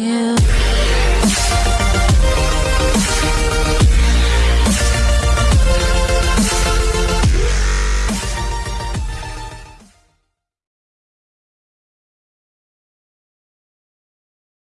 you.